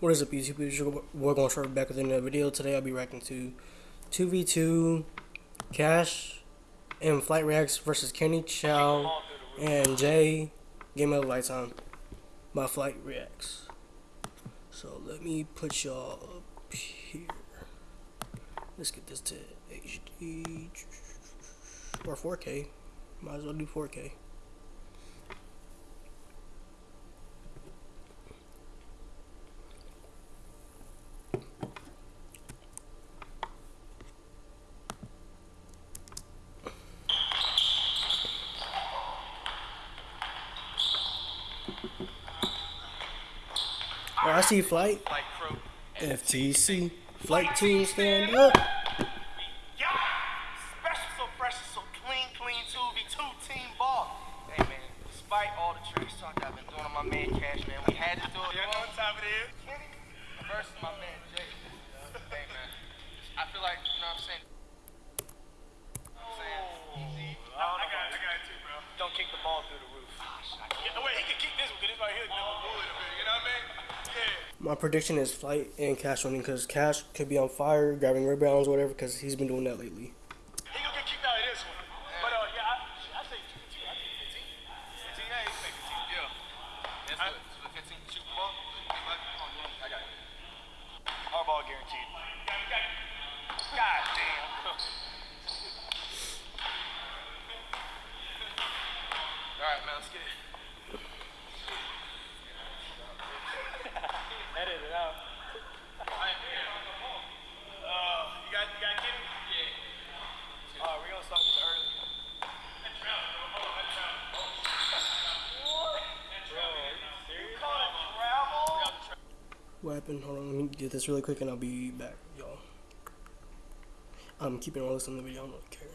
What is up YouTube? We're going to start back with another video. Today I'll be reacting to 2v2 Cash and Flight Reacts versus Kenny Chao and Jay Game of Lifetime by Flight Reacts. So let me put y'all up here. Let's get this to HD or 4K. Might as well do 4K. Oh, I see flight. FTC. Flight team stand up. Yeah! Special, so fresh, so clean, clean 2v2 team ball. Hey man, despite all the trash talk I've been doing on my man Cash, man, we had to do it. You know what time it is? Kenny versus my man Jay. Hey man, I feel like, you know what I'm saying? I'm saying, easy. I, I got, I got it too, bro. Don't kick the ball through the roof. Yeah, wait, he can kick this one because this right here is number wood up here. You know what I mean? My prediction is Flight and Cash winning because Cash could be on fire, grabbing rebounds, whatever, because he's been doing that lately. He gonna get kicked out of this one. But uh, yeah, I, I say 15. I think 15. 15, yeah, he can make 15. Yeah. That's I- what, 15 shoot the ball. I got it. Hardball guaranteed. God damn. All right, man, let's get it. Edit it out. Uh, you got, you got Kenny? Yeah. All right, we're gonna start this early. What happened? Hold on, let me get this really quick and I'll be back, y'all. I'm keeping all this in the video, I don't really care.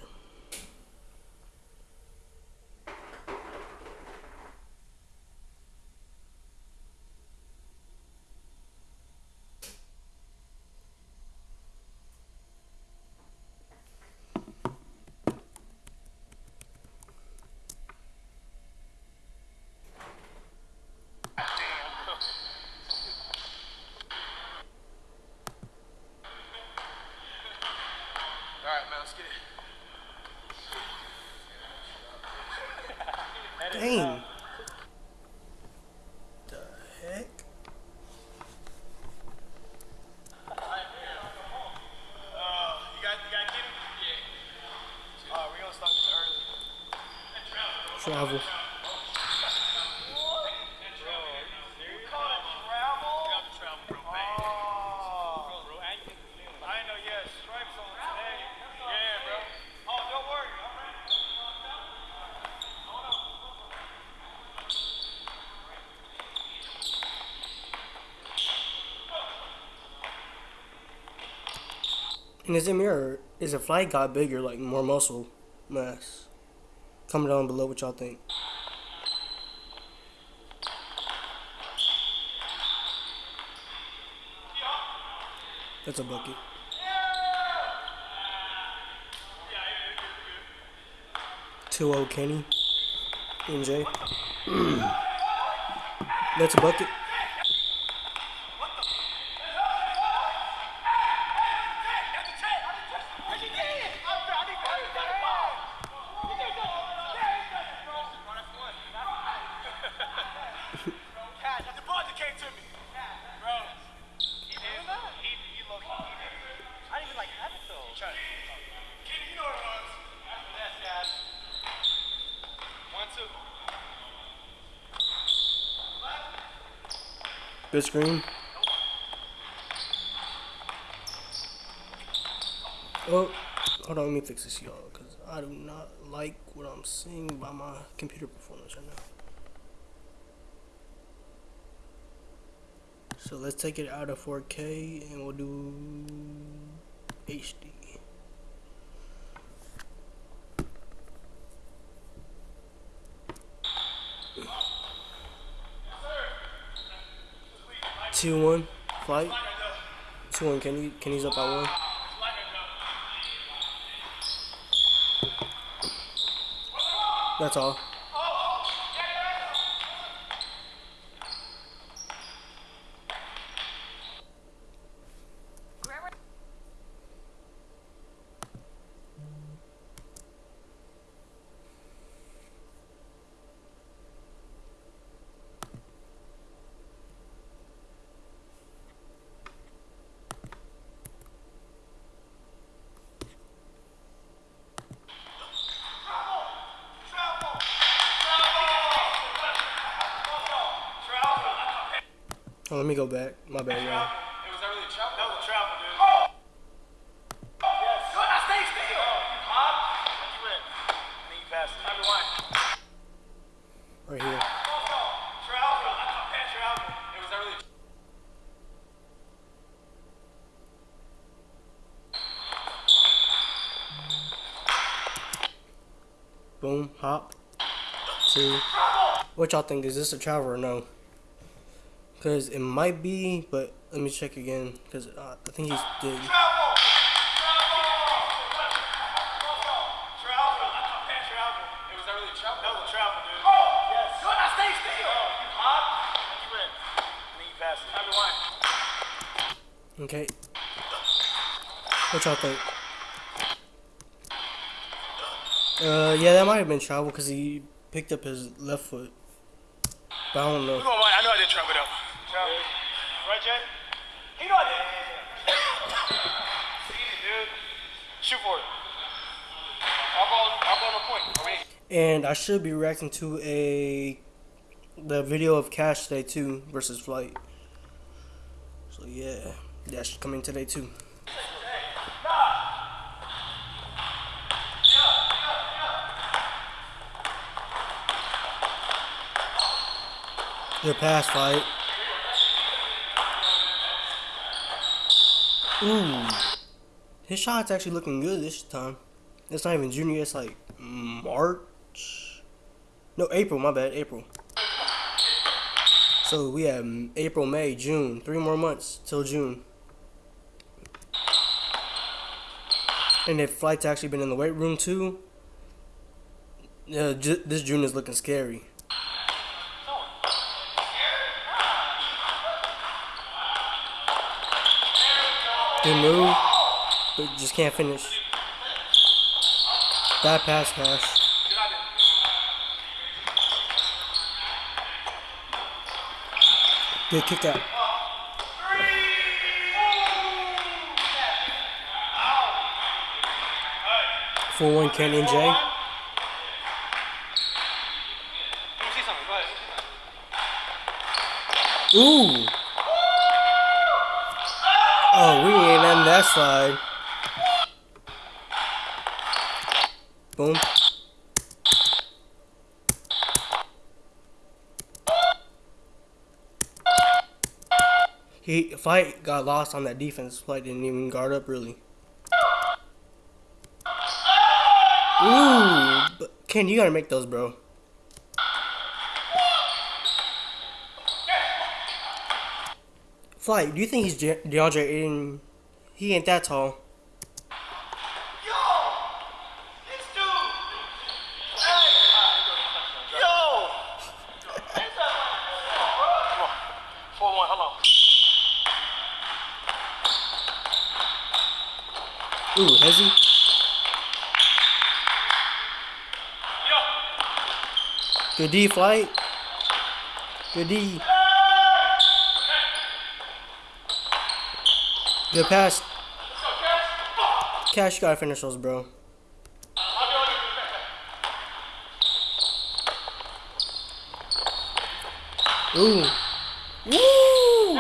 All right, man, let's get it. Dang. The heck? Uh, you got, you got Kenny? Yeah. All right, we're gonna start this early. Travel. I ain't know you had stripes on today. Yeah, bro. Oh, don't worry. All right. And is it me or is the flight got bigger, like more muscle mass? Comment down below what y'all think. That's a bucket. Two O Kenny. NJ. That's a bucket. The ball just came to me. Bro. He did. He, he low key. He did. I didn't even like have it though. Try it. Kenny, you know what it was. After that, guys. One, two. Good screen. Oh, hold on, let me fix this, y'all, because I do not like what I'm seeing by my computer performance right now. So let's take it out of 4K and we'll do HD. Two one flight. Two one. Can you can he's up by one? That's all. Oh, let me go back. My bad, y'all. It was early travel. That was a travel, dude. Yes. Good, I stay still. Hop. You in. And then you pass it. Number one. Right here. Travel. I caught that travel. It was early. Boom, hop. Two. What y'all think? Is this a travel or no? Because it might be, but let me check again. Because uh, I think he's one. Okay. What y'all think? Uh, yeah, that might have been travel because he picked up his left foot. But I don't know. We're going right. I know I didn't travel though. Travel. Right, Jay? He know I did. See it, dude. Shoot for it. I'll ball, I'll ball the point. Are we? And I should be reacting to a the video of Cash today too versus Flight. So yeah, that's coming today too. Good pass, fight. Ooh, his shot's actually looking good this time. It's not even junior. It's like March. No, April. My bad. April. So we have April, May, June. Three more months till June. And if flight's actually been in the weight room too, uh, this June is looking scary. Move, but just can't finish. Bad pass, Cash. Good kick out. Four one Kenyon J. Ooh. Oh, we ain't letting that slide. Boom. He fight got lost on that defense. Flight didn't even guard up really. Ooh, Ken, you gotta make those, bro. Flight, do you think he's Je- DeAndre Ayton? He ain't that tall. Yo! This dude! Hey! Yo! Come on. 4 1, hold on. Ooh, has he? Yo! Good D, Flight. Good D. Good pass. Cash, gotta finish those, bro. Ooh. Woo!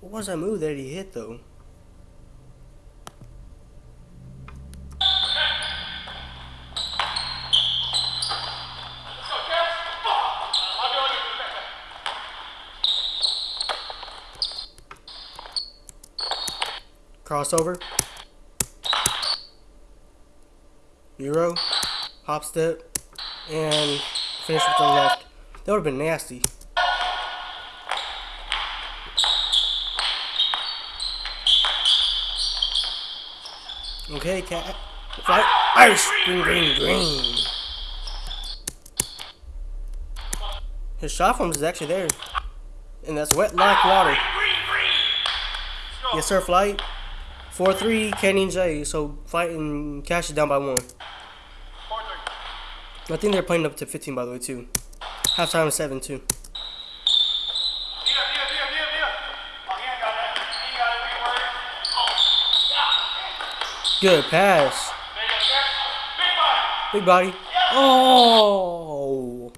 What was that move that he hit, though? Crossover. Euro. Hop step. And finish with the left. That would have been nasty. Okay, cat. Ice. Green, green, green. His shot form is actually there. And that's wet like water. Yes, sir, flight. 4 3, Kenny and Jay. So, fighting cash is down by one. 4 3. I think they're playing up to 15, by the way, too. Halftime is 7 2. Via, via, via, via, via. Oh, he ain't got that. He ain't got it. We worried. Oh. Good pass. Big body. Oh.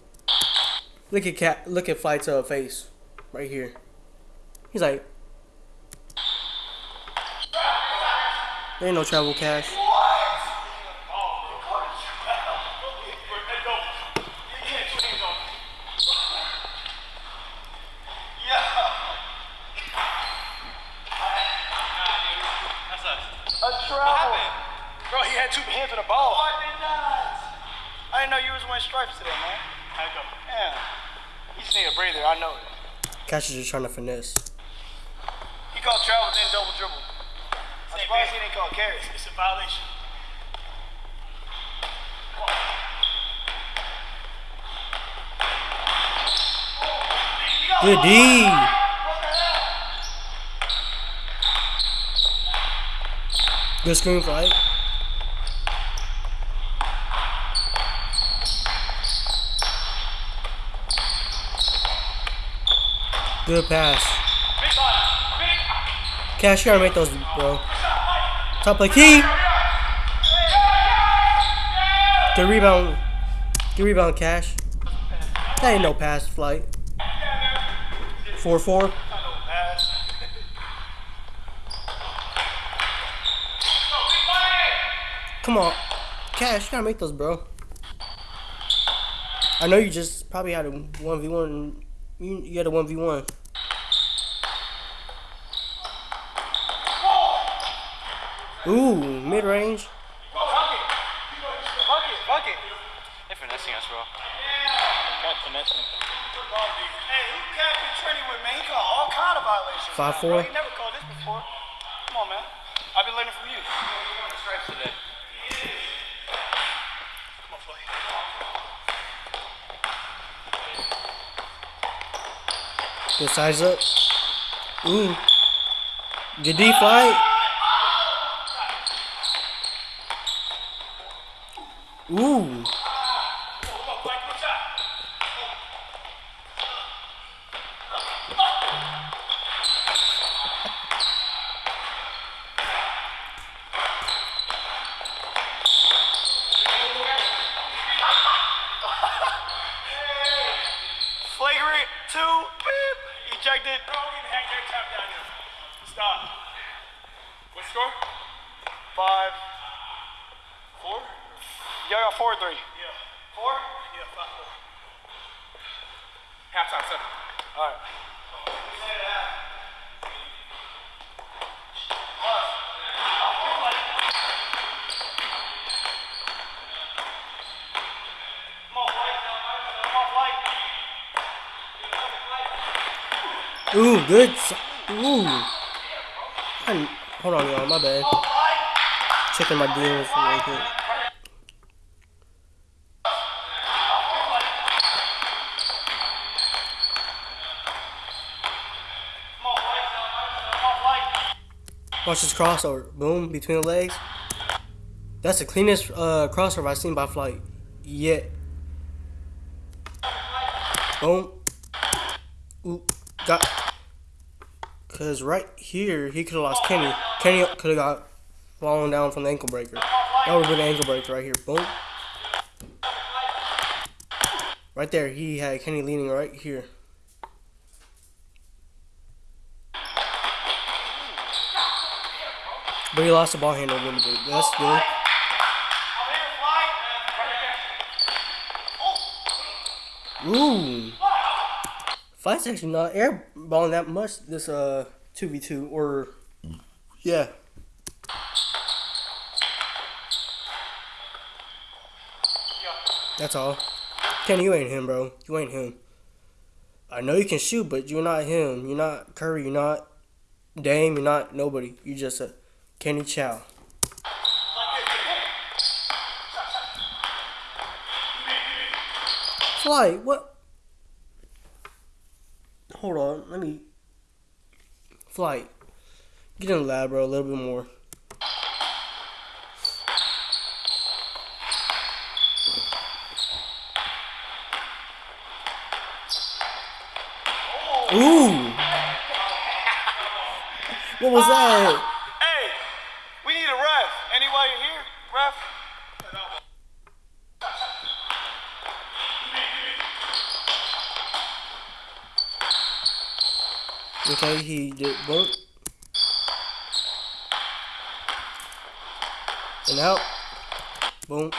Look at cat. Look at flight's uh, face right here. He's like, there ain't no travel cash. A travel. Bro, he had two hands on the ball. Oh, I did not. I didn't know you was wearing stripes today, man. How'd go? Yeah. You just need a breather. I know it. Cash is just trying to finesse. He called travel, then double dribble. I'm Same surprised thing. he didn't call carries. It's a violation. Good D. Good screen fight. Good pass. Cash, you gotta make those, bro. Top of the key. Good rebound. Good rebound, Cash. That ain't no pass flight. 4 4. Come on. Cash, you gotta make those, bro. I know you just probably had a 1v1. You, you had a 1v1. Ooh, mid range. Bucket. Bucket. Bucket. They're finessing us, bro. Got finessing. Hey, who Captain Trini with, man? He called all kind of violations. Five, four. never called this before. Come on, man. I've been learning from you. Stripes today. Come on. Good size up. Ooh. Good D flight. Ooh. Flagrant two. Beep. Ejected. Bro, we can hang their tap down here. Stop. What score? Five. Four? Y'all got four or three? Yeah. Four? Yeah, five, four. Halftime, seven. All right. Come on, Blake. Come on, Blake. Ooh, good. Ooh. I- hold on, y'all. My bad. Checking my deals real quick. Watch this crossover. Boom, between the legs. That's the cleanest uh, crossover I've seen by flight yet. Boom. Ooh, got. Cause right here he could have lost Kenny. Kenny could have got fallen down from the ankle breaker. That would have been an ankle breaker right here. Boom. Right there, he had Kenny leaning right here. But he lost the ball handle a little bit. That's good. Ooh. Fight's actually not airballing that much this uh 2v2 or yeah. That's all. Kenny, you ain't him, bro. You ain't him. I know you can shoot, but you're not him. You're not Curry. You're not Dame. You're not nobody. You're just a Kenny Chao. Fly. what? Hold on, let me. Flight. Get in the lab, bro, a little bit more. Ooh! What was that? Hey, we need a ref. Anybody here? Ref? Okay, he did boom. And out. Boom.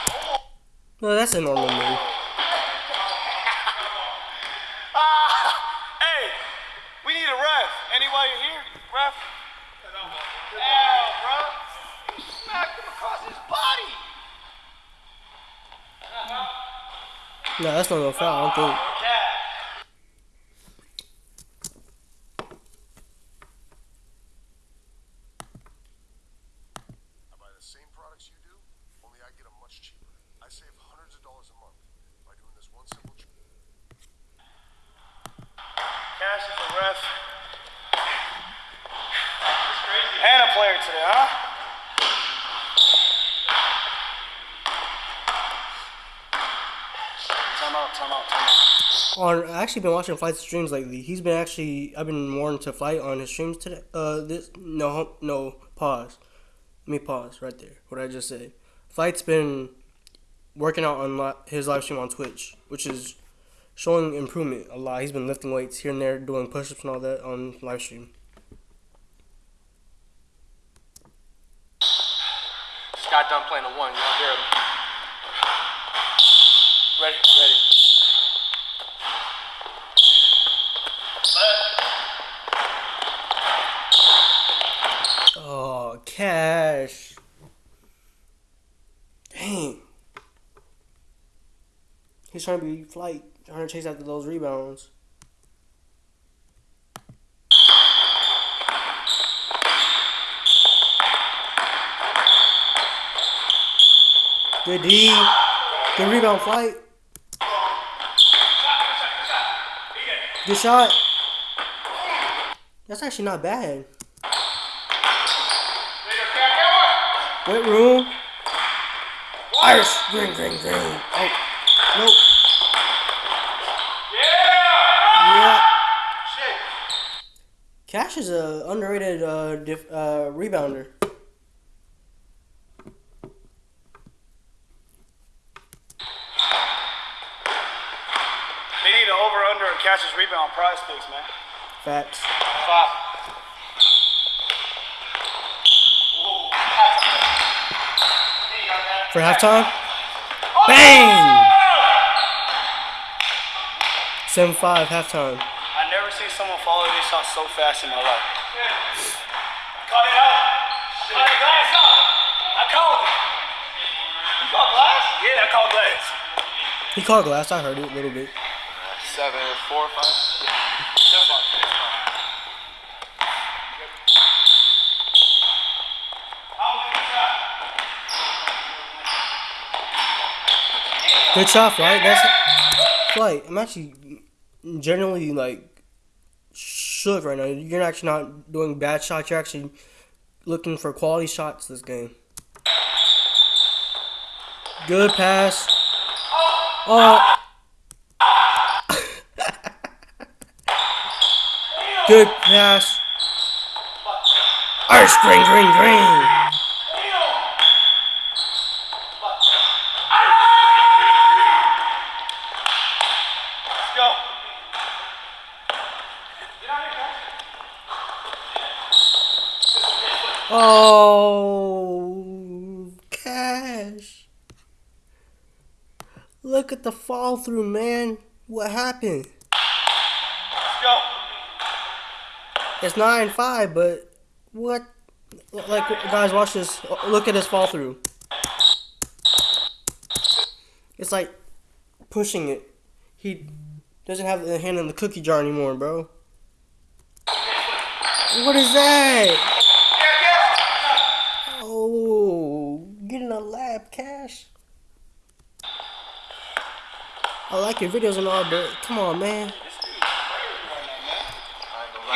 No, that's a normal move. Ah, hey, we need a ref. Anybody here? Ref? Ow, bro. Smacked him across his body. No, that's not no foul, I don't think. I buy the same products you do, only I get them much cheaper. I save hundreds of dollars a month by doing this one simple trick. Cash is a ref. It's And a player today, huh? Time out, time out, time out. On I actually been watching Flight's streams lately. He's been actually I've been more into Flight on his streams today. Uh, this no no pause. Let me pause right there. What I just said. Flight's been working out on li- his live stream on Twitch, which is showing improvement a lot. He's been lifting weights here and there, doing push-ups and all that on live stream. Just got done playing a one. Y'all hear him? Ready? Ready. Oh, cash. Dang. He's trying to be flight, trying to chase after those rebounds. Good D. Good rebound flight. Good shot. That's actually not bad. Wait room. Irish. Green, green, green. Oh. Nope. Yeah. Cash is a underrated uh, dif- uh, rebounder. They need an over under and catches rebound prize picks, man. Facts. Five. For halftime. Bang! 7 5 halftime. I never seen someone follow this shot so fast in my life. Cut it out. Cut it glass out. I called it. You called glass? Yeah, I called glass. He called glass. I heard it a little bit. Seven, four, five. Seven bucks. Good shot, flight. That's flight. I'm actually generally like shook right now. You're actually not doing bad shots. You're actually looking for quality shots this game. Good pass. Oh. Good pass. Ice green, green, green. Let's go. Oh, cash. Look at the fall through, man. What happened? Let's go. It's 9 5, but what? Like, guys, watch this. Look at this fall through. It's like pushing it. He doesn't have the hand in the cookie jar anymore, bro. What is that? Oh, getting a lab cash. I like your videos and all, but come on, man. You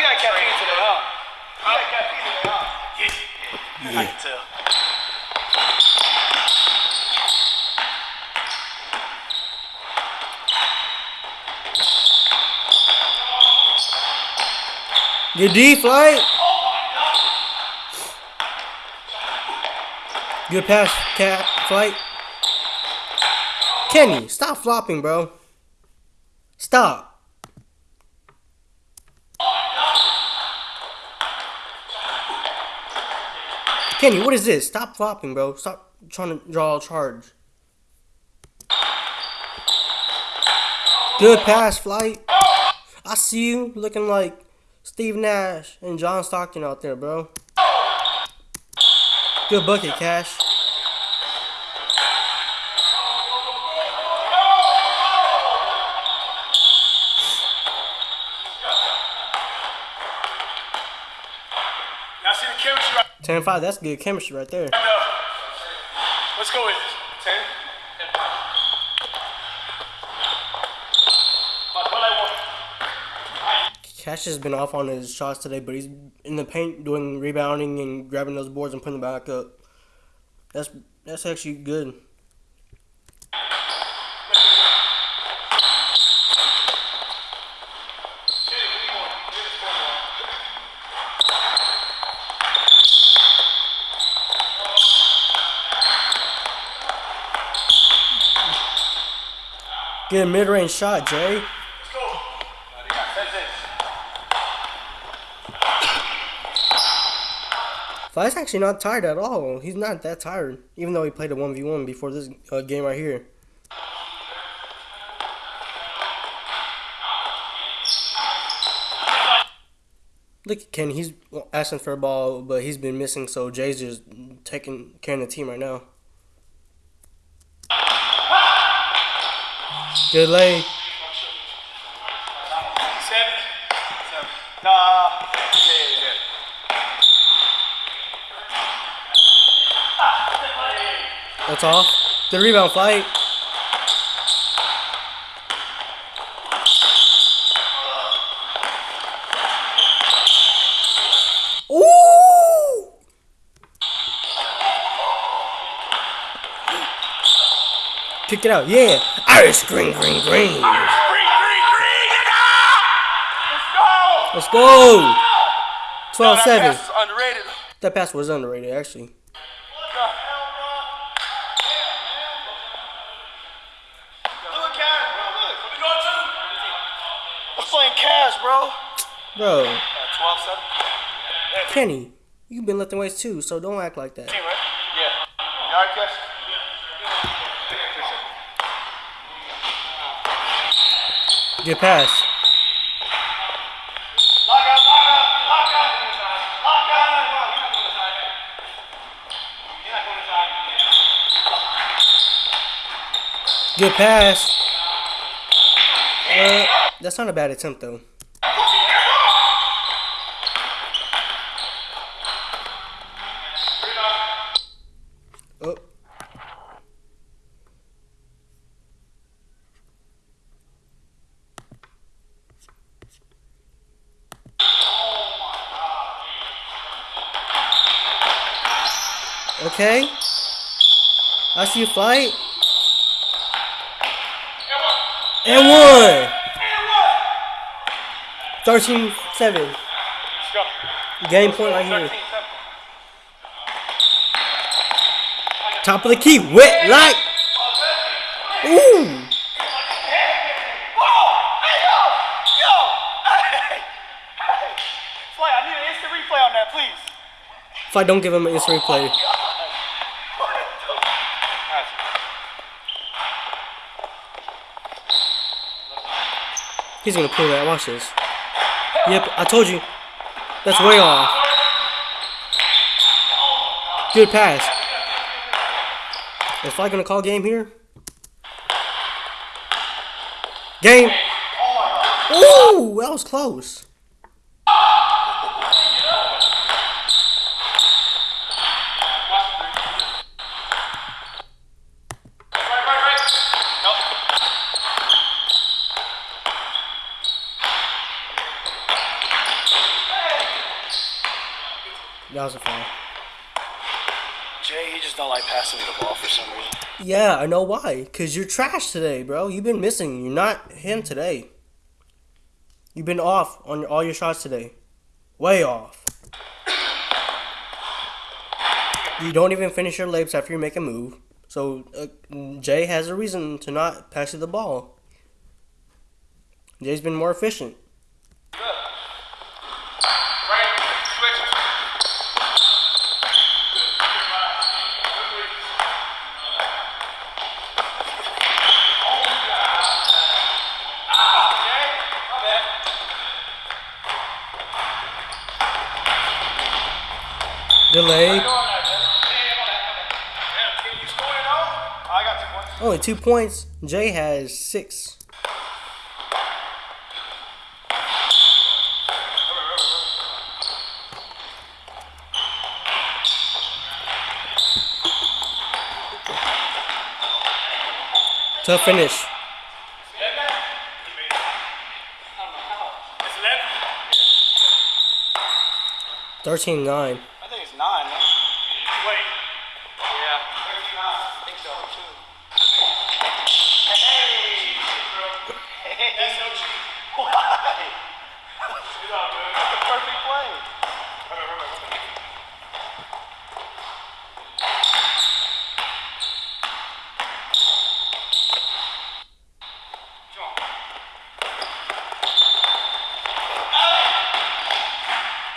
got caffeine today, huh? You got caffeine today, huh? Yeah. I can tell. Good D flight. Good pass, cat flight. Kenny, stop flopping, bro. Stop. Kenny, what is this? Stop flopping, bro. Stop trying to draw a charge. Good pass, flight. I see you looking like Steve Nash and John Stockton out there, bro. Good bucket, Cash. 10 5, that's good chemistry right there. Let's go with it. Ten. But what Cash has been off on his shots today, but he's in the paint doing rebounding and grabbing those boards and putting them back up. That's that's actually good. Good mid-range shot, Jay. Fly's actually not tired at all. He's not that tired, even though he played a 1v1 before this uh, game right here. Look at Ken. He's asking for a ball, but he's been missing, so Jay's just taking care of the team right now. Good yeah. That's off. Good rebound, fight. Ooh! Kick it out, yeah. Irish green, green, green. Green, green, green, nigga! Let's go! Let's go. 12 That 7. pass underrated. That pass was underrated, actually. Look, Cash, bro, look. What we going to? I'm playing cash, bro. Bro, uh, 12 7. Kenny, you've been lifting weights too, so don't act like that. Team, right? Yeah. You alright, Cash? Good pass. Lock out, lock out, lock out. Lock out. You're not going inside. Good pass. Uh, that's not a bad attempt though. Oh. Okay. I see you fight. And one. 13 7. Let's go. Game point right here. 13 7. Top of the key. Wet like. Ooh. Whoa! Hey, yo! Yo! Hey! Hey! Fly, I need an instant replay on that, please. If I don't give him an instant replay. He's gonna pull that. Watch this. Yep, I told you. That's way off. Good pass. Is Fly gonna call game here? Game. Ooh, that was close. Right, right, right. Nope. That was a foul. Jay, he just don't like passing me the ball for some reason. Yeah, I know why. Cause you're trash today, bro. You've been missing. You're not him today. You've been off on all your shots today. Way off. You don't even finish your layups after you make a move. So uh, Jay has a reason to not pass you the ball. Jay's been more efficient. Right, switch. Delayed. I got two points. Only two points. Jay has six. Tough finish. It's 11? 13 9. I think it's 9, man. Wait. Yeah. 39. I think so, too. Hey! That's so cheap. Why? That's the perfect play.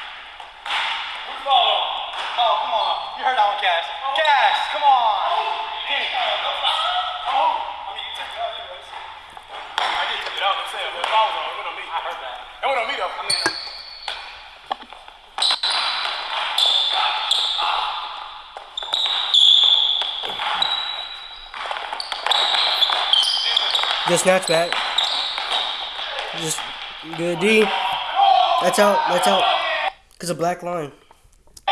Who's the ball on? Oh, come on. You heard that one, Cash. Cash, come on. Kenny. Oh. I mean, you took it out anyways. I did take it out. I'm saying, the ball was on. It went on me. I heard that. It went on me, though. I mean, Just snatch back. Just good D. That's out. That's out. Cause a black line. uh,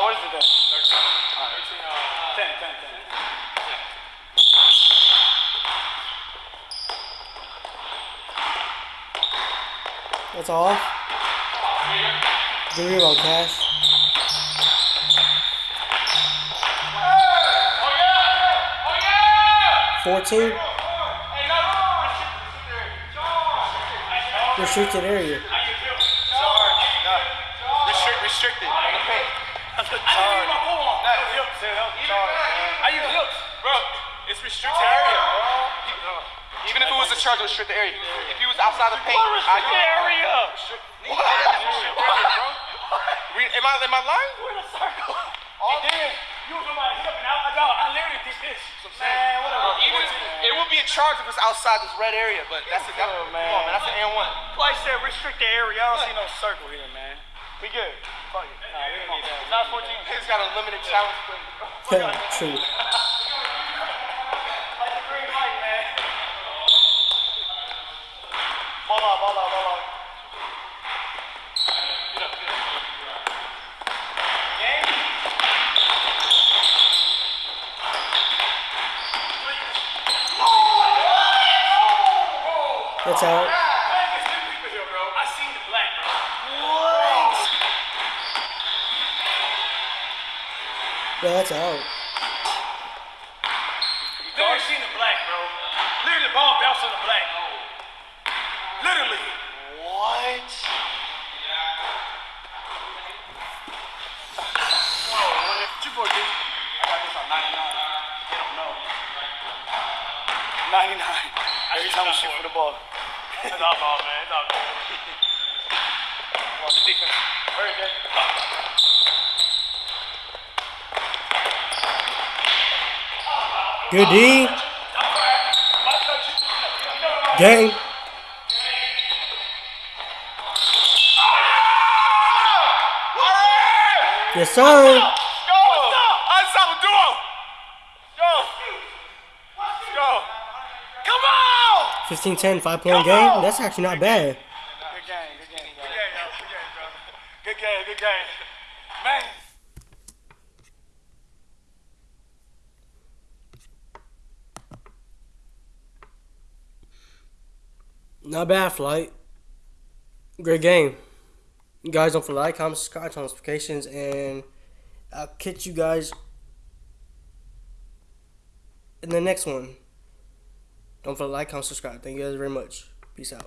what is it then? 13. All right. 10, 10, 10. That's all. Good rebound, Cash. Fourteen. Restricted area. Restrict, restricted. On the paint. I didn't use my phone on. That was hips. I use hips. Bro, it's restricted area, bro. Even if it was a charge, restricted area. If he was outside the paint, I could. area? What? bro. Re- Am I, am I lying? We're in a circle. All then, you was on my hip and I, I, I literally did this. Man, whatever. Uh, even if, it would be a charge if it's outside this red area, but that's a, that's, oh, man. Come on, man. That's an N1. Well, I said restricted area. I don't see no circle here, man. We good. Fuck it. Nah, we don't need that. It's not 14. He's got a limited challenge. But True. like the green light, man. Ball out, ball out, ball out. Get up, get up. Game? That's out. I seen the black, bro. Yeah, that's out. Literally seen the black, bro. Literally the ball bounced on the black. Literally. What? Two boy D. I got this on 99. They don't know. 99. Every time we shoot for the ball. It's all ball, man. It's all good. Watch the defense. Very good. Good D. Game. Yes, sir. Go! Ensemble duo! Go! Go! Come on! 15 10, five point game. That's actually not bad. Good game, good game, bro. Good game, yo. Good game, bro. Good game, good game. Man. Not bad, flight. Great game. You guys don't forget to like, comment, subscribe, turn on notifications, and I'll catch you guys in the next one. Don't forget to like, comment, subscribe. Thank you guys very much. Peace out.